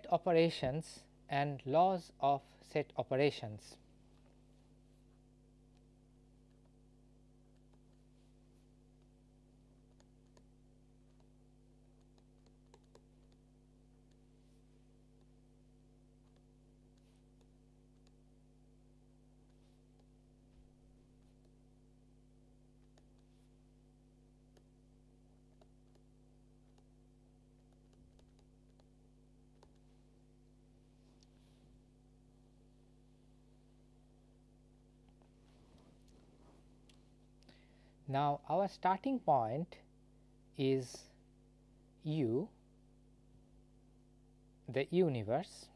set operations and laws of set operations. Now, our starting point is u the universe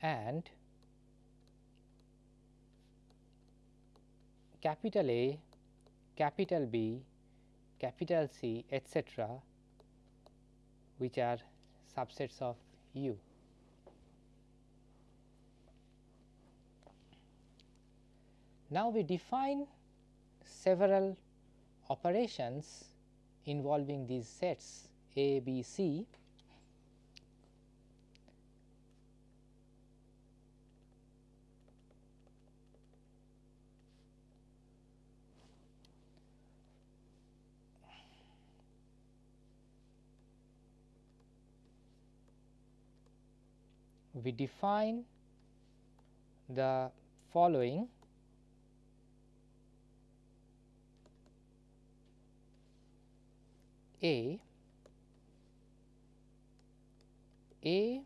and capital A, capital B, capital C etcetera which are subsets of U. Now, we define several operations involving these sets A, B, C. We define the following A. A.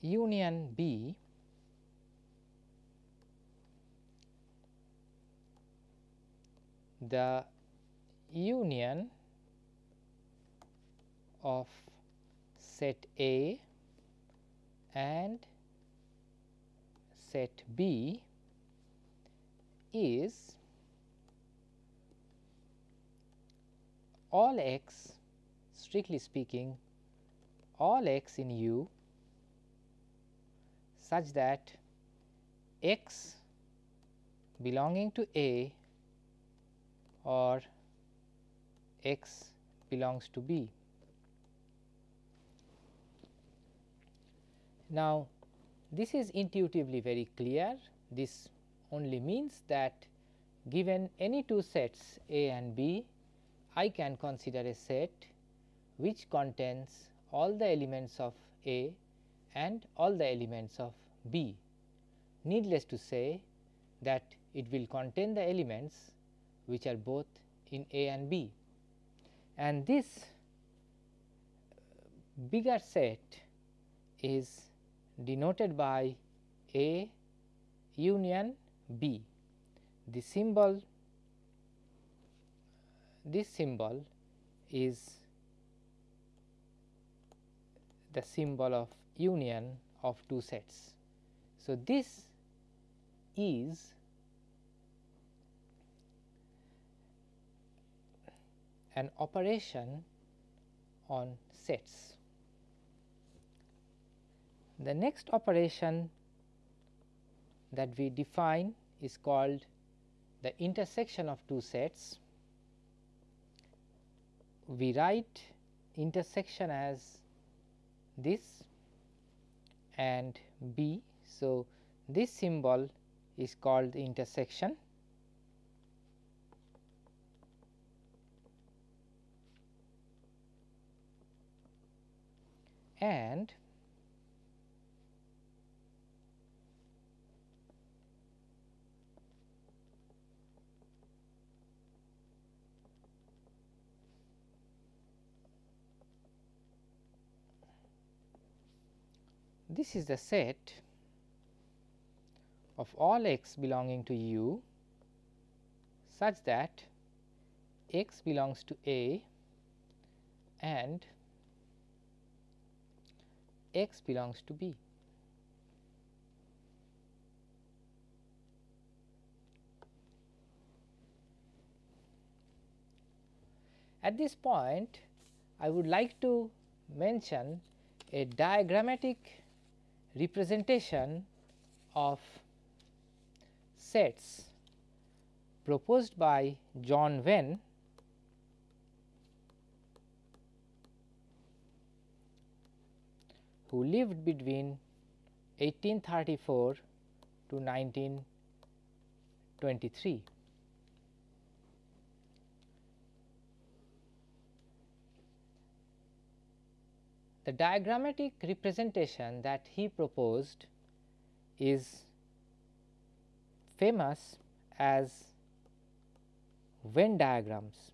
Union B. The union of set A and set B is all x strictly speaking all x in U such that x belonging to A or x belongs to B. Now, this is intuitively very clear this only means that given any two sets A and B I can consider a set which contains all the elements of A and all the elements of B. Needless to say that it will contain the elements which are both in A and B. And this uh, bigger set is denoted by A union B. The symbol this symbol is the symbol of union of two sets. So, this is an operation on sets. The next operation that we define is called the intersection of two sets we write intersection as this and B. So, this symbol is called the intersection and this is the set of all x belonging to U such that x belongs to A and x belongs to B. At this point I would like to mention a diagrammatic representation of sets proposed by John Venn who lived between 1834 to 1923. The diagrammatic representation that he proposed is famous as Venn diagrams.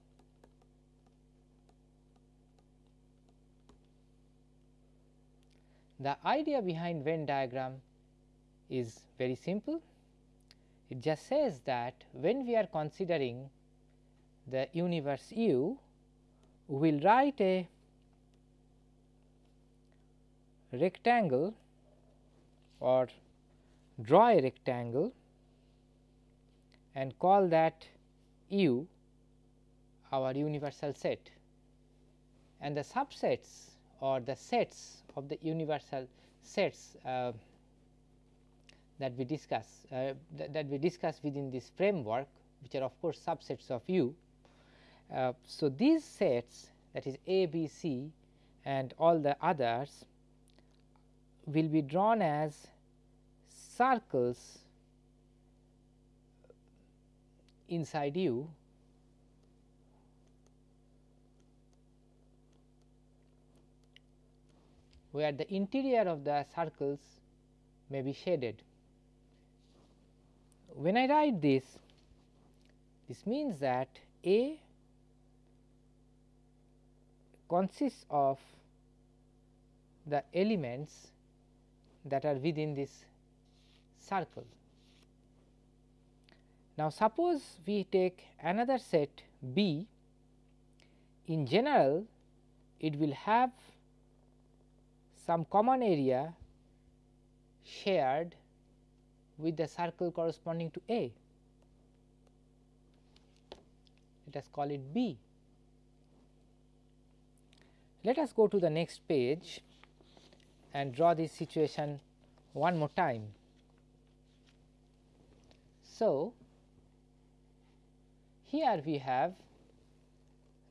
The idea behind Venn diagram is very simple. It just says that when we are considering the universe U, we will write a rectangle or draw a rectangle and call that U our universal set and the subsets or the sets of the universal sets uh, that we discuss uh, th that we discuss within this framework which are of course subsets of U. Uh, so, these sets that is A, B, C and all the others will be drawn as circles inside U where the interior of the circles may be shaded. When I write this, this means that A consists of the elements that are within this circle. Now, suppose we take another set B, in general it will have some common area shared with the circle corresponding to A. Let us call it B. Let us go to the next page and draw this situation one more time. So, here we have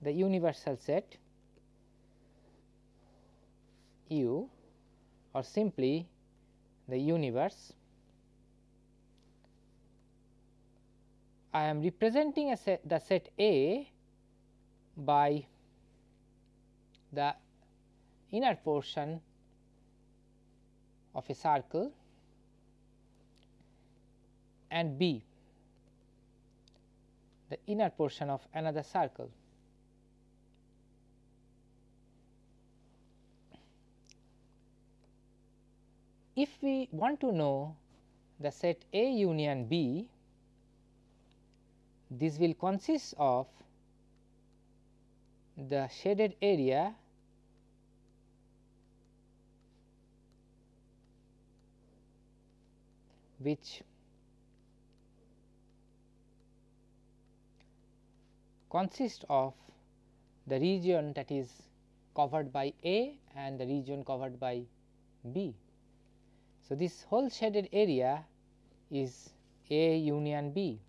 the universal set U or simply the universe. I am representing set, the set A by the inner portion of a circle and B the inner portion of another circle. If we want to know the set A union B, this will consist of the shaded area which consists of the region that is covered by A and the region covered by B. So, this whole shaded area is A union B.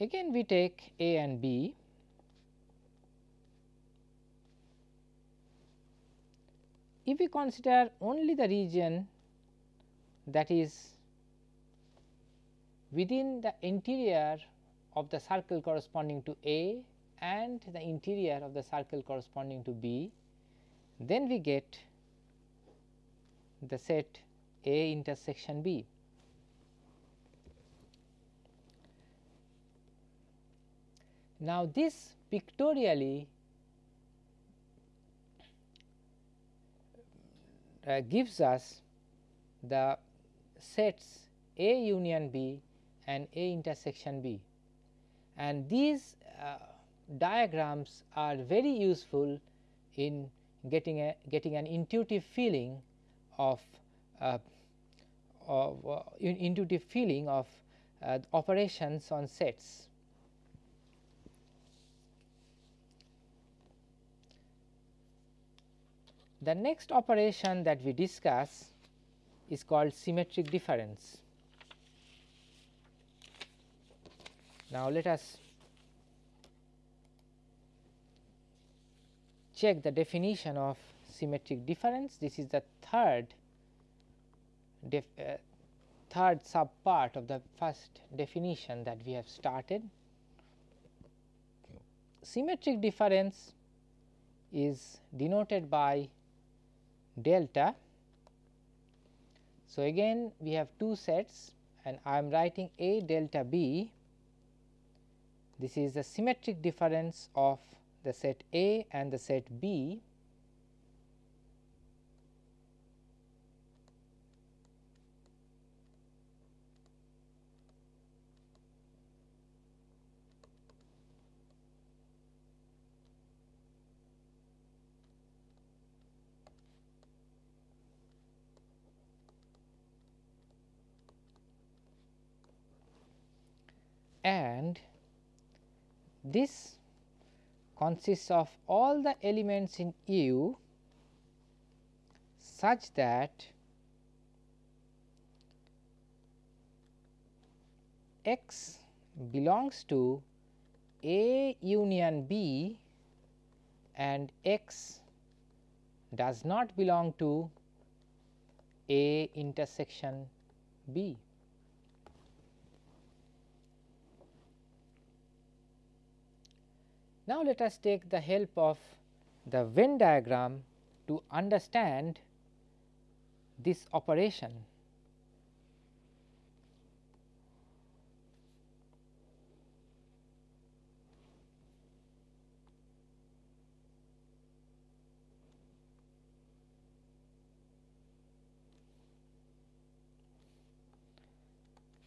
Again we take A and B if we consider only the region that is within the interior of the circle corresponding to A and the interior of the circle corresponding to B, then we get the set A intersection B. Now, this pictorially uh, gives us the sets A union B and A intersection B and these uh, diagrams are very useful in getting a getting an intuitive feeling of, uh, of uh, intuitive feeling of uh, operations on sets. The next operation that we discuss is called symmetric difference. Now, let us check the definition of symmetric difference. This is the third uh, third sub part of the first definition that we have started. Symmetric difference is denoted by delta. So, again we have two sets and I am writing A delta B. This is the symmetric difference of the set A and the set B and this consists of all the elements in U such that x belongs to A union B and x does not belong to A intersection B. Now, let us take the help of the Venn diagram to understand this operation.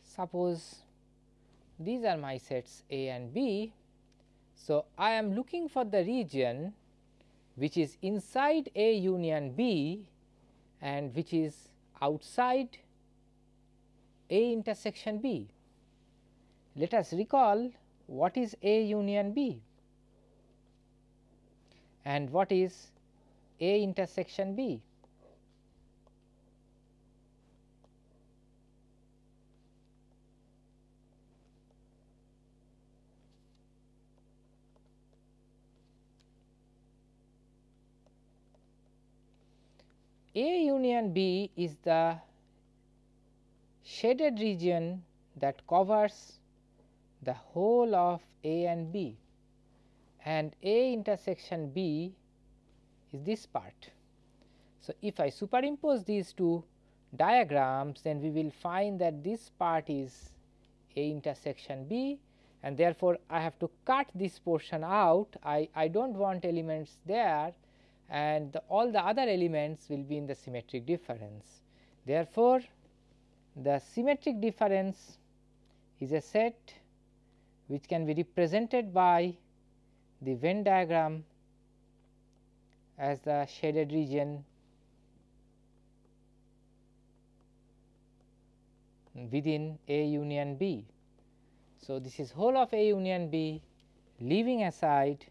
Suppose these are my sets A and B so, I am looking for the region which is inside A union B and which is outside A intersection B. Let us recall what is A union B and what is A intersection B. A union B is the shaded region that covers the whole of A and B. And A intersection B is this part. So, if I superimpose these two diagrams then we will find that this part is A intersection B and therefore, I have to cut this portion out. I, I do not want elements there and the, all the other elements will be in the symmetric difference. Therefore, the symmetric difference is a set which can be represented by the Venn diagram as the shaded region within A union B. So, this is whole of A union B leaving aside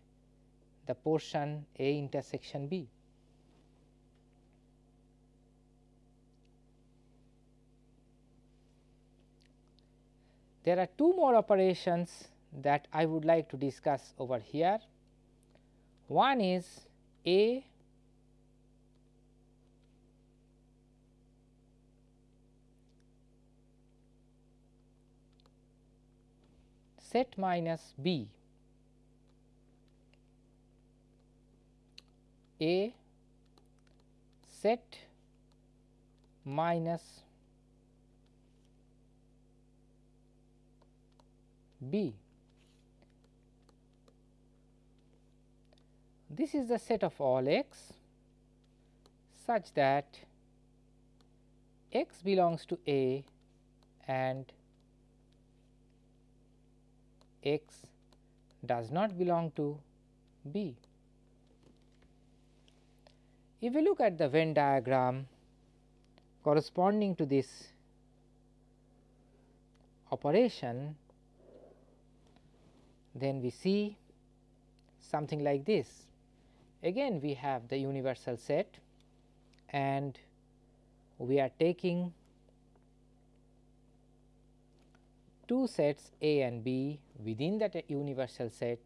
the portion A intersection B. There are two more operations that I would like to discuss over here. One is A set minus B A set minus B. This is the set of all x such that x belongs to A and x does not belong to B. If we look at the Venn diagram corresponding to this operation, then we see something like this. Again we have the universal set and we are taking two sets A and B within that universal set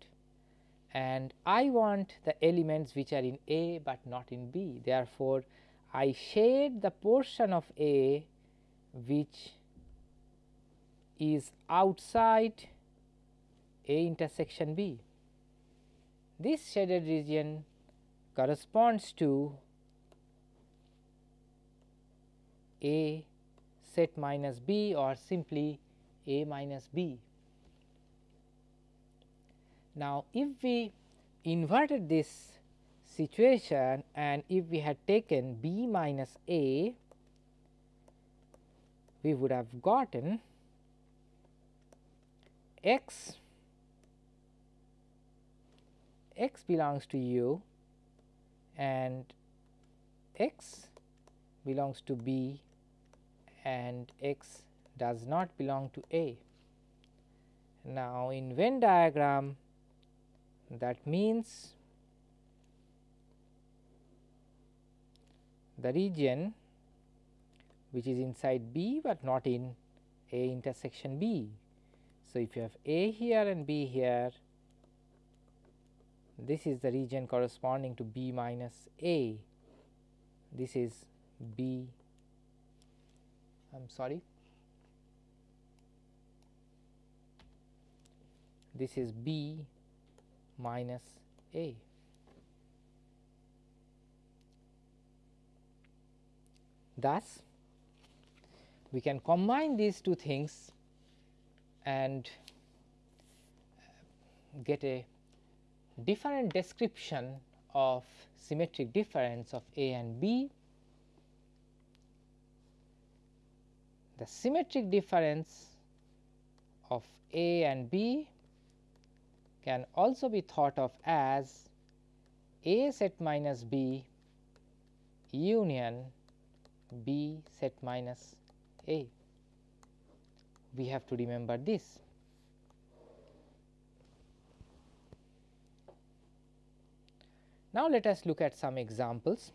and I want the elements which are in A, but not in B. Therefore, I shade the portion of A which is outside A intersection B. This shaded region corresponds to A set minus B or simply A minus B. Now, if we inverted this situation and if we had taken B minus A, we would have gotten x x belongs to u and x belongs to b and x does not belong to a. Now, in Venn diagram that means the region which is inside B, but not in A intersection B. So, if you have A here and B here, this is the region corresponding to B minus A, this is B, I am sorry, this is B minus A. Thus, we can combine these two things and get a different description of symmetric difference of A and B. The symmetric difference of A and B can also be thought of as A set minus B union B set minus A. We have to remember this. Now, let us look at some examples.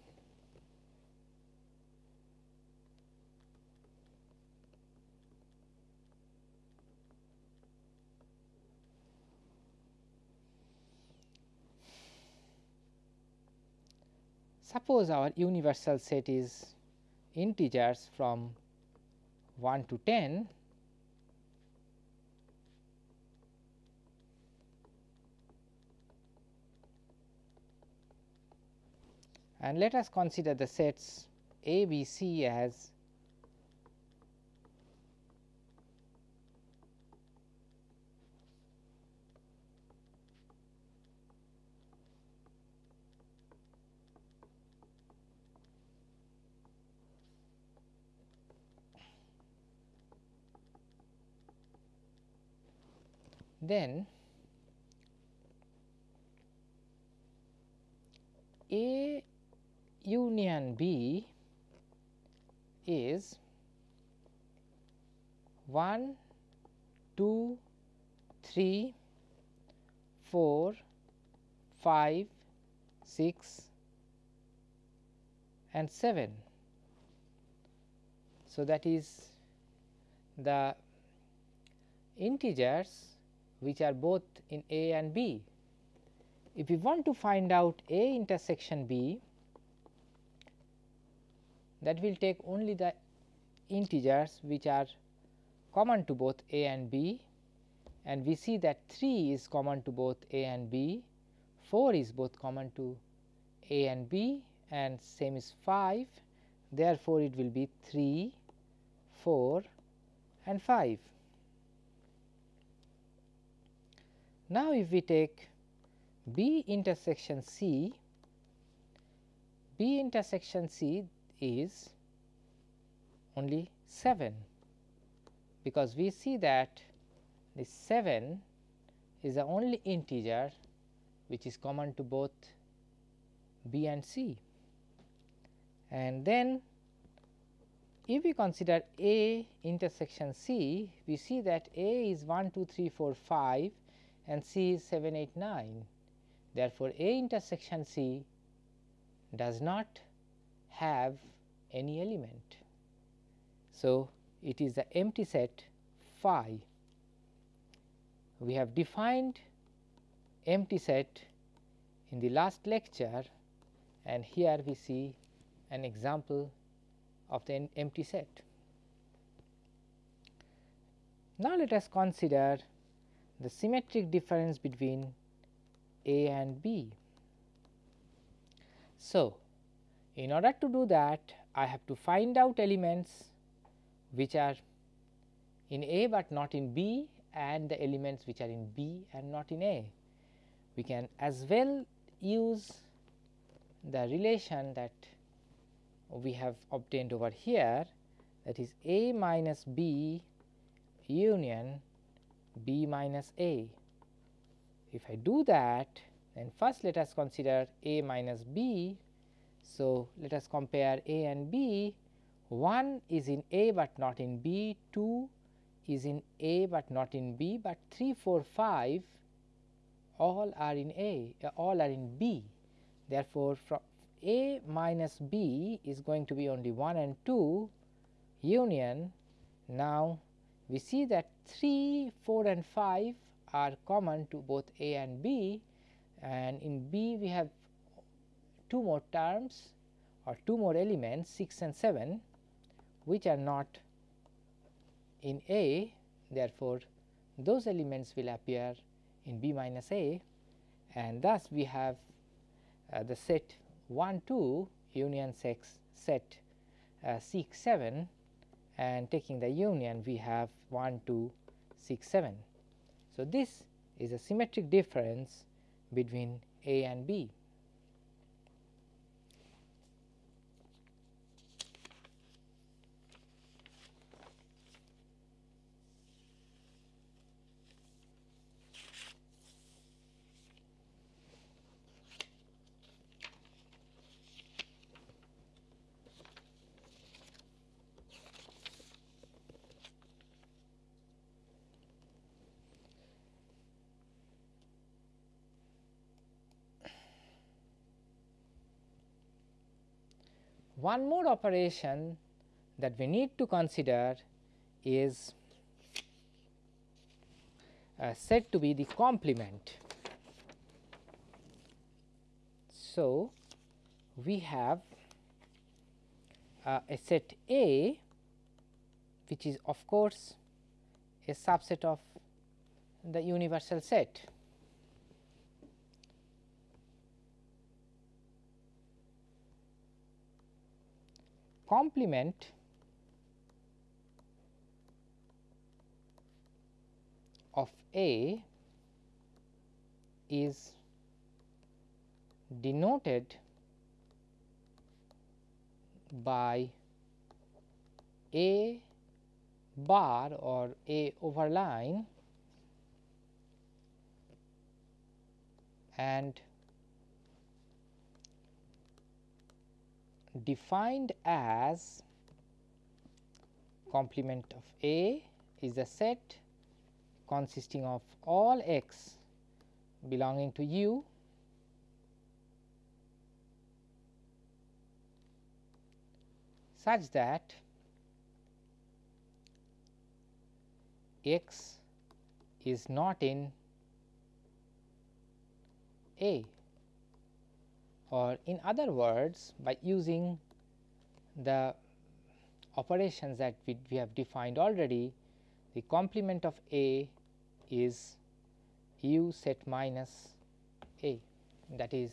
Suppose our universal set is integers from 1 to 10 and let us consider the sets A, B, C as then A union B is 1, 2, 3, 4, 5, 6 and 7. So, that is the integers which are both in A and B. If we want to find out A intersection B, that will take only the integers which are common to both A and B and we see that 3 is common to both A and B, 4 is both common to A and B and same is 5. Therefore, it will be 3, 4 and 5. Now, if we take B intersection C, B intersection C is only 7, because we see that the 7 is the only integer which is common to both B and C. and then if we consider A intersection C, we see that A is 1, 2, 3, 4, 5 and C is 7, 8, 9. Therefore, A intersection C does not have any element. So, it is the empty set phi. We have defined empty set in the last lecture and here we see an example of the empty set. Now, let us consider the symmetric difference between A and B. So, in order to do that I have to find out elements which are in A, but not in B and the elements which are in B and not in A. We can as well use the relation that we have obtained over here that is A minus B union B minus A. If I do that then first let us consider A minus B. So, let us compare A and B 1 is in A, but not in B 2 is in A, but not in B, but 3 4 5 all are in A uh, all are in B. Therefore, from A minus B is going to be only 1 and 2 union. Now, we see that 3, 4 and 5 are common to both A and B and in B we have two more terms or two more elements 6 and 7 which are not in A. Therefore, those elements will appear in B minus A and thus we have uh, the set 1 2 union sex set uh, 6 7 and taking the union we have 1 2 6 7. So, this is a symmetric difference between A and B. One more operation that we need to consider is uh, said to be the complement. So, we have uh, a set A which is of course, a subset of the universal set complement of A is denoted by A bar or A overline and defined as complement of A is a set consisting of all x belonging to U such that x is not in A or in other words by using the operations that we, we have defined already the complement of A is U set minus A that is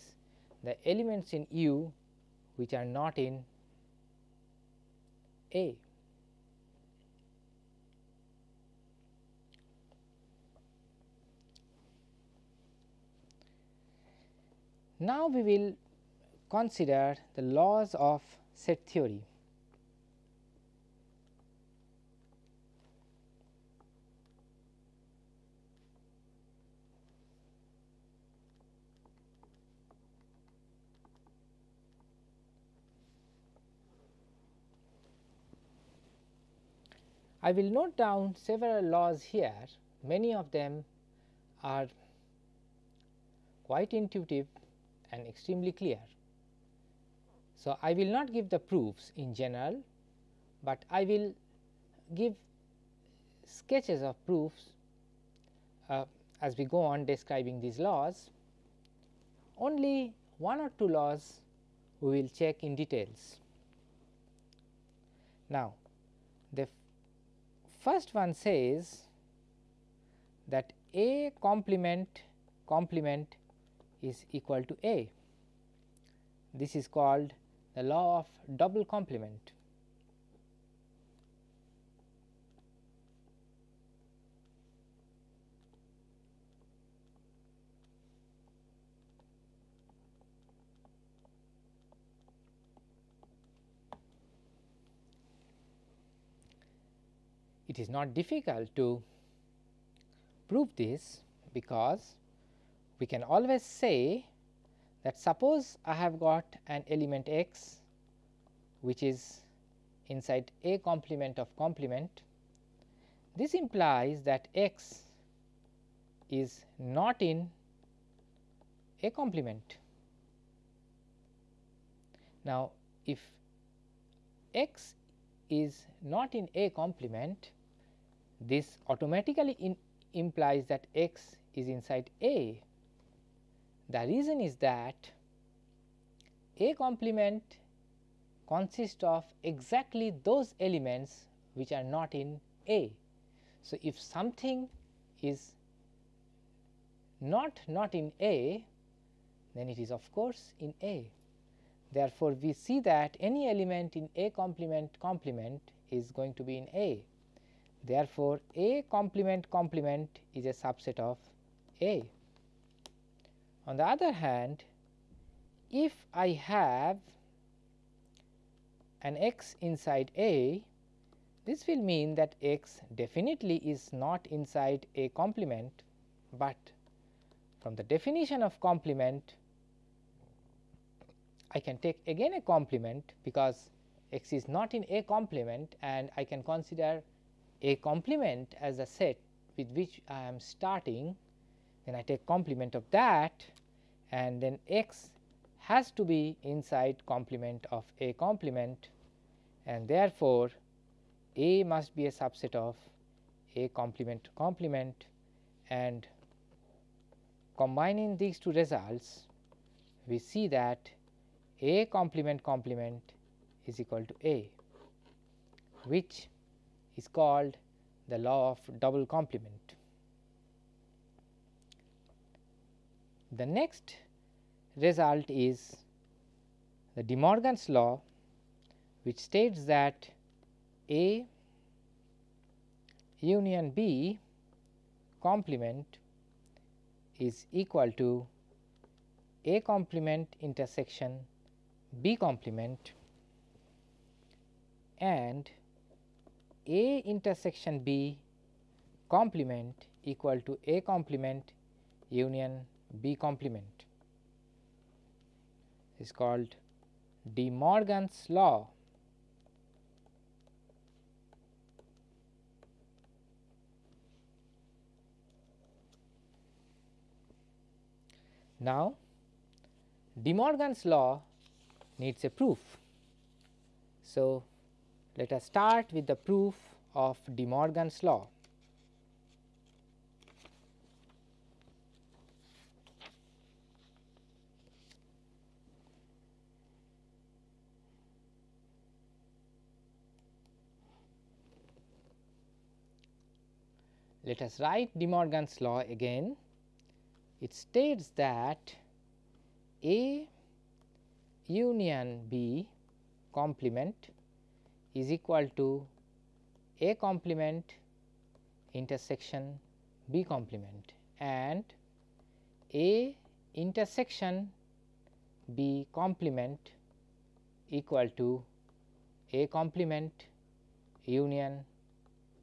the elements in U which are not in A. Now, we will consider the laws of set theory. I will note down several laws here, many of them are quite intuitive and extremely clear. So, I will not give the proofs in general, but I will give sketches of proofs uh, as we go on describing these laws. Only one or two laws we will check in details. Now, the first one says that A complement complement is equal to A. This is called the law of double complement. It is not difficult to prove this because we can always say that suppose I have got an element x which is inside A complement of complement. This implies that x is not in A complement. Now, if x is not in A complement, this automatically implies that x is inside A. The reason is that A complement consists of exactly those elements which are not in A. So, if something is not not in A, then it is of course in A. Therefore, we see that any element in A complement complement is going to be in A. Therefore, A complement complement is a subset of A. On the other hand, if I have an x inside A, this will mean that x definitely is not inside A complement, but from the definition of complement I can take again a complement because x is not in A complement and I can consider A complement as a set with which I am starting then I take complement of that and then x has to be inside complement of A complement and therefore, A must be a subset of A complement complement and combining these two results we see that A complement complement is equal to A which is called the law of double complement. The next result is the De Morgan's law which states that A union B complement is equal to A complement intersection B complement and A intersection B complement equal to A complement union B complement is called De Morgan's law Now, De Morgan's law needs a proof. So, let us start with the proof of De Morgan's law. Let us write De Morgan's law again it states that A union B complement is equal to A complement intersection B complement and A intersection B complement equal to A complement union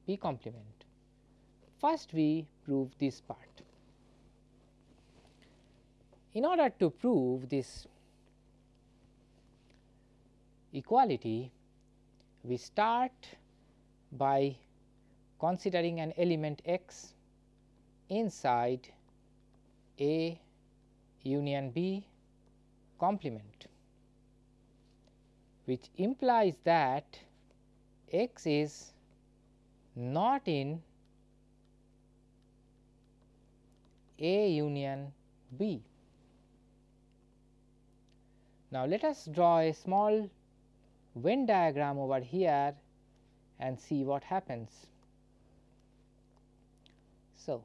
B complement. First we prove this part. In order to prove this equality, we start by considering an element x inside A union B complement which implies that x is not in A union B. Now, let us draw a small Venn diagram over here and see what happens. So,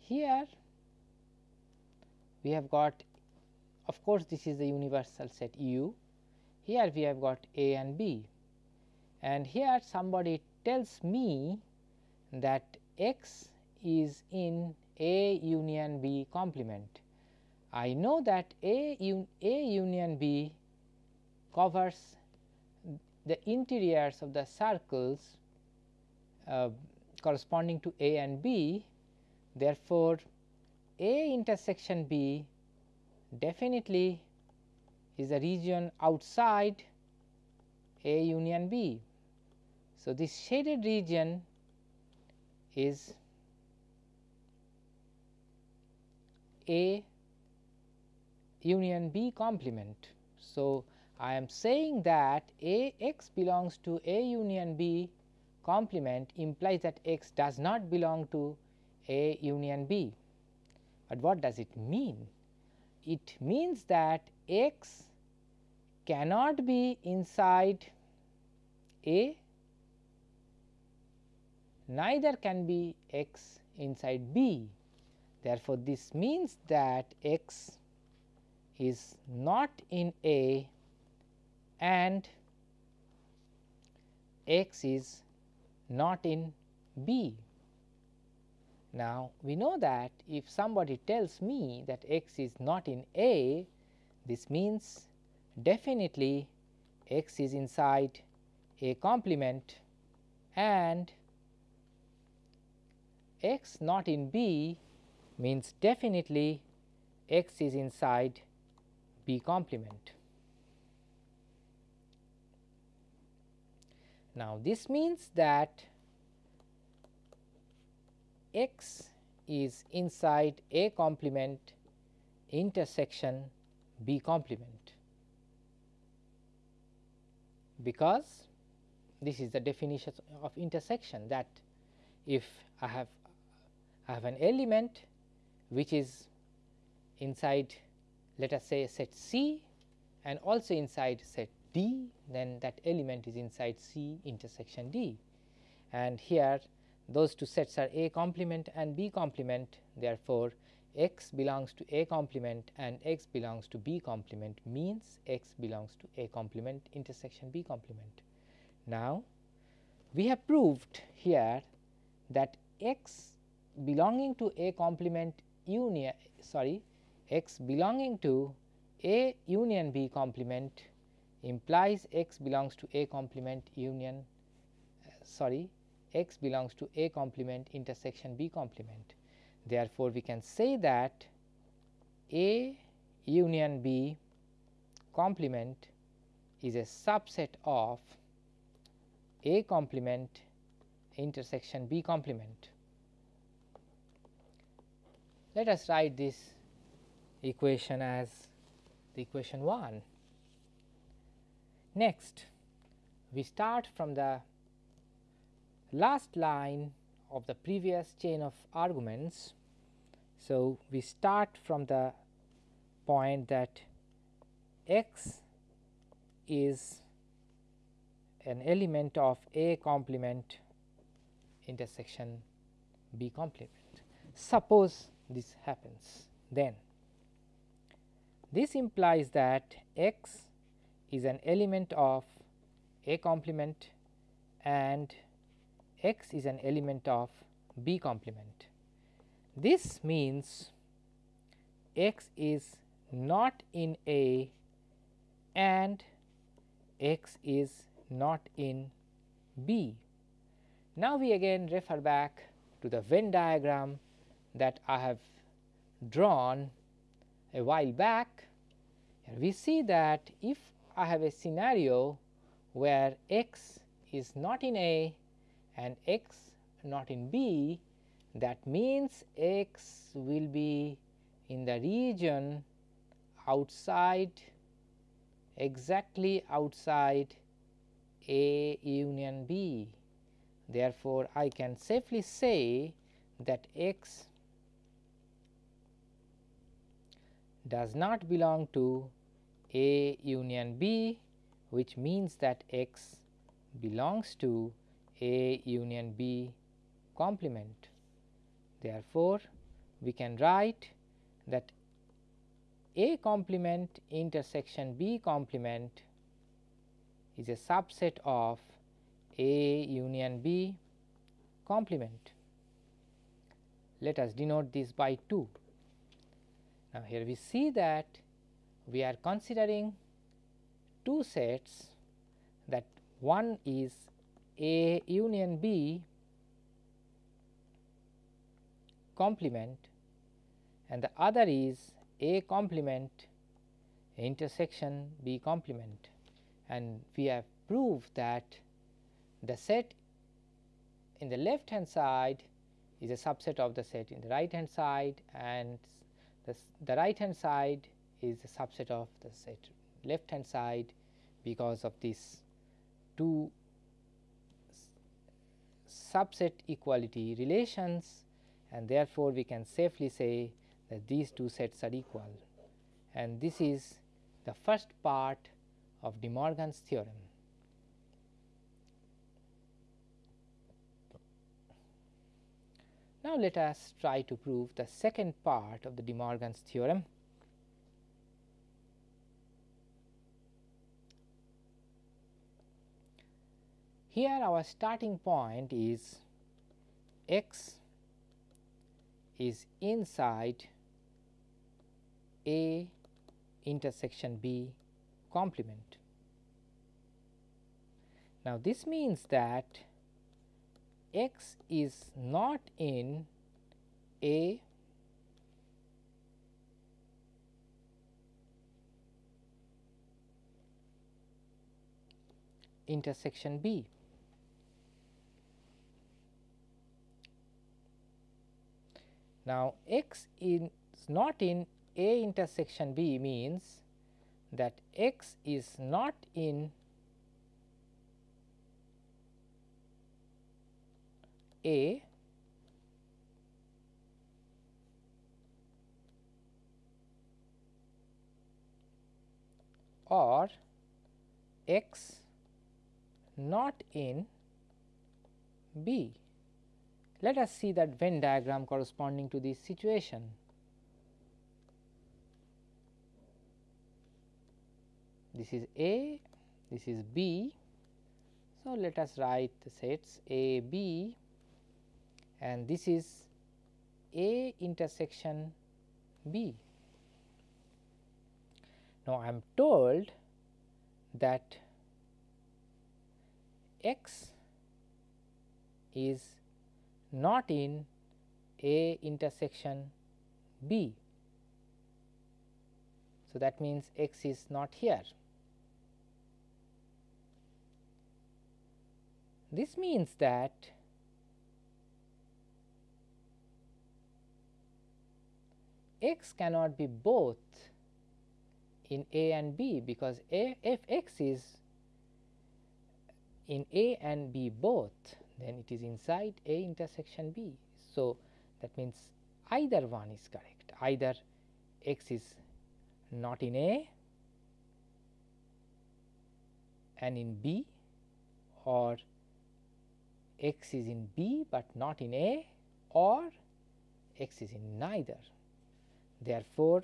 here we have got of course, this is the universal set U. Here we have got A and B and here somebody tells me that x is in A union B complement. I know that A, un A union B covers the interiors of the circles uh, corresponding to A and B. Therefore, A intersection B definitely is a region outside A union B. So, this shaded region is A union B complement. So, I am saying that A x belongs to A union B complement implies that x does not belong to A union B. But what does it mean? It means that x cannot be inside A, neither can be x inside B. Therefore, this means that x is not in A and x is not in B. Now, we know that if somebody tells me that x is not in A, this means definitely x is inside A complement and x not in B means definitely x is inside B complement. Now, this means that x is inside A complement intersection B complement, because this is the definition of intersection that if I have I have an element which is inside let us say set C and also inside set D then that element is inside C intersection D and here those two sets are A complement and B complement therefore, x belongs to A complement and x belongs to B complement means x belongs to A complement intersection B complement. Now, we have proved here that x belonging to A complement union sorry x belonging to A union B complement implies x belongs to A complement union uh, sorry x belongs to A complement intersection B complement. Therefore, we can say that A union B complement is a subset of A complement intersection B complement. Let us write this equation as the equation 1. Next, we start from the last line of the previous chain of arguments. So, we start from the point that x is an element of A complement intersection B complement. Suppose this happens then this implies that x is an element of A complement and x is an element of B complement. This means x is not in A and x is not in B. Now, we again refer back to the Venn diagram that I have drawn a while back. and we see that if I have a scenario where x is not in A and x not in B that means x will be in the region outside exactly outside A union B. Therefore, I can safely say that x does not belong to A union B which means that x belongs to A union B complement. Therefore, we can write that A complement intersection B complement is a subset of A union B complement. Let us denote this by 2. Now, here we see that we are considering two sets that one is A union B complement and the other is A complement intersection B complement. And we have proved that the set in the left hand side is a subset of the set in the right hand side and the, right hand side is a subset of the left hand side because of this two subset equality relations and therefore, we can safely say that these two sets are equal and this is the first part of De Morgan's theorem. Now, let us try to prove the second part of the De Morgan's theorem. Here our starting point is x is inside A intersection B complement. Now, this means that x is not in A intersection B. Now, x is not in A intersection B means that x is not in A or x not in B. Let us see that Venn diagram corresponding to this situation. This is A, this is B. So, let us write the sets A, B and this is A intersection B. Now, I am told that x is not in A intersection B. So, that means x is not here. This means that x cannot be both in A and B because A, if x is in A and B both then it is inside A intersection B. So, that means either one is correct either x is not in A and in B or x is in B, but not in A or x is in neither. Therefore,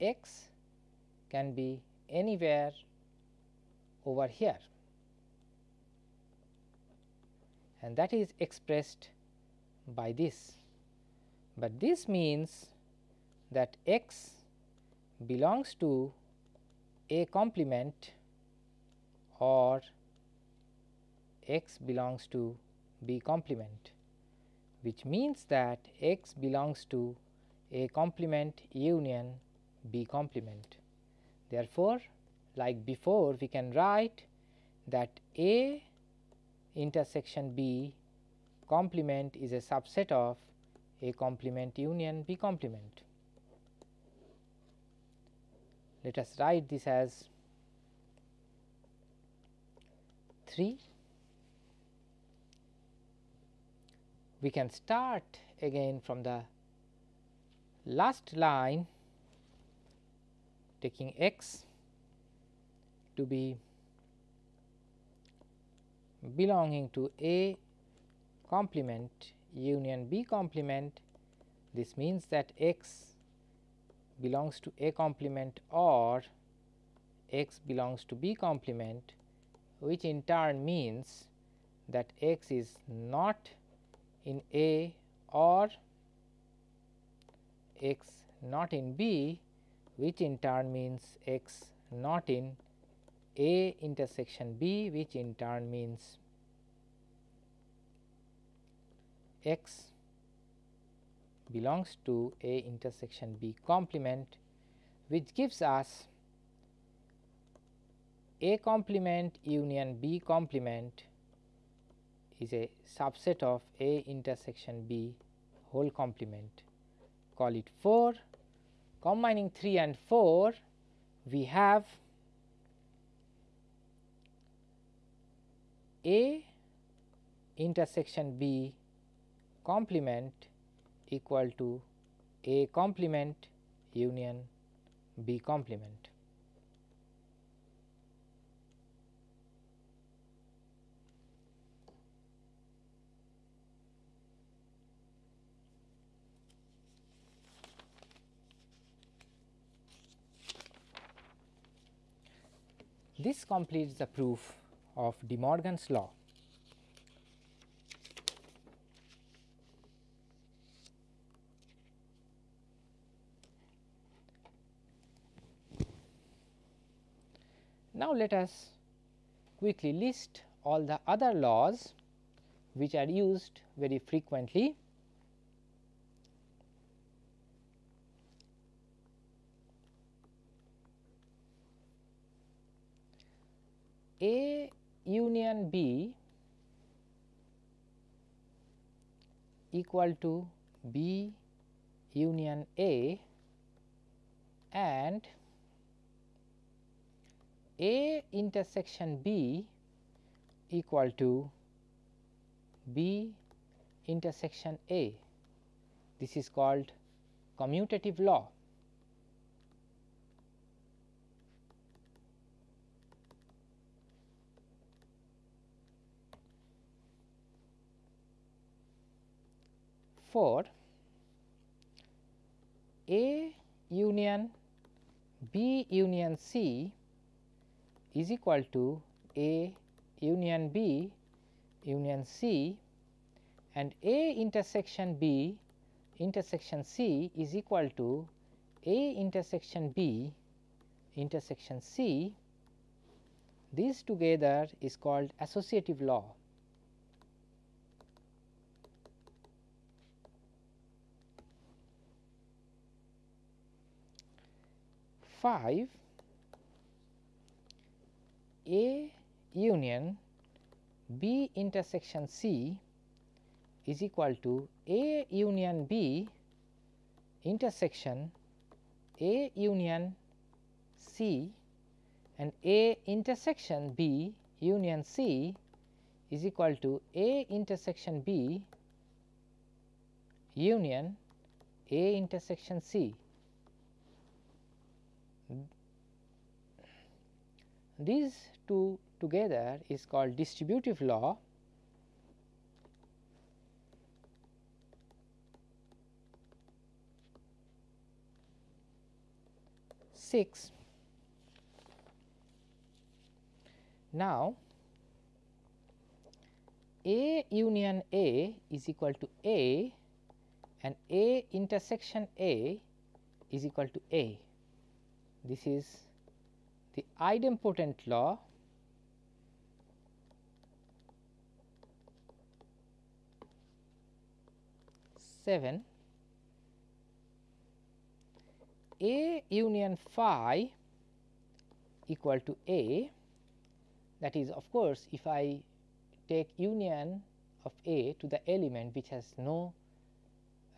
x can be anywhere over here and that is expressed by this. But this means that x belongs to A complement or x belongs to B complement which means that x belongs to A complement union B complement. Therefore, like before we can write that A intersection B complement is a subset of A complement union B complement. Let us write this as 3. We can start again from the last line taking x to be belonging to A complement union B complement. This means that x belongs to A complement or x belongs to B complement which in turn means that x is not in A or x not in B which in turn means x not in A intersection B which in turn means x belongs to A intersection B complement which gives us A complement union B complement is a subset of A intersection B whole complement call it 4 combining 3 and 4 we have A intersection B complement equal to A complement union B complement. This completes the proof of De Morgan's law. Now, let us quickly list all the other laws which are used very frequently. A union B equal to B union A and A intersection B equal to B intersection A. This is called commutative law. For A union B union C is equal to A union B union C and A intersection B intersection C is equal to A intersection B intersection C these together is called associative law. 5 A union B intersection C is equal to A union B intersection A union C and A intersection B union C is equal to A intersection B union A intersection C. These two together is called distributive law. Six. Now, A union A is equal to A and A intersection A is equal to A. This is the idempotent law. Seven. A union phi equal to A. That is of course, if I take union of A to the element which has no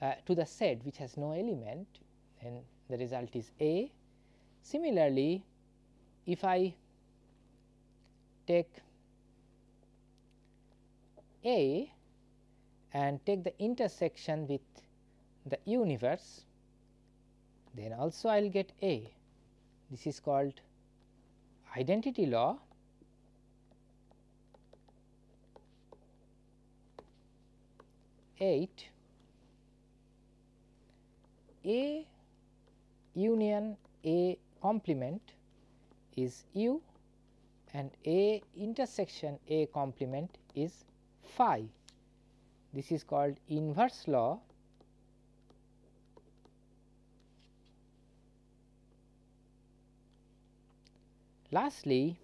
uh, to the set which has no element then the result is A. Similarly, if I take A and take the intersection with the universe then also I will get A. This is called identity law 8 A union A complement is U and A intersection A complement is phi. This is called inverse law Lastly,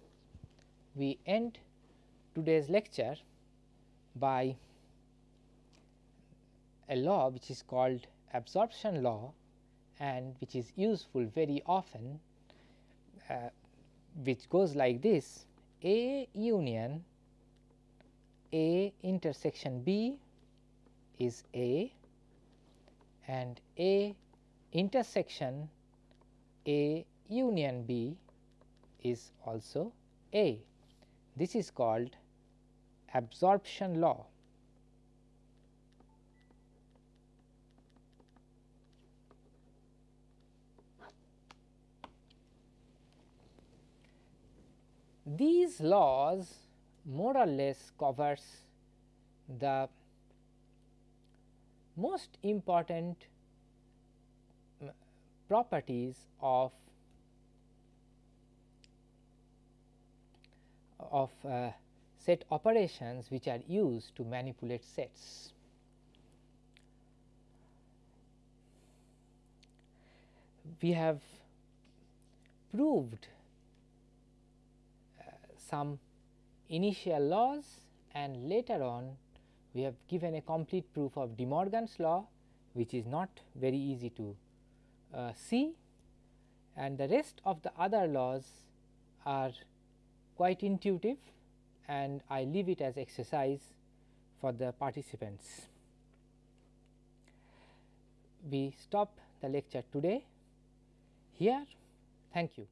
we end today's lecture by a law which is called absorption law and which is useful very often which goes like this A union A intersection B is A and A intersection A union B is also A. This is called absorption law. These laws more or less covers the most important properties of of uh, set operations which are used to manipulate sets. We have proved some initial laws and later on we have given a complete proof of De Morgan's law which is not very easy to uh, see and the rest of the other laws are quite intuitive and I leave it as exercise for the participants. We stop the lecture today here. Thank you.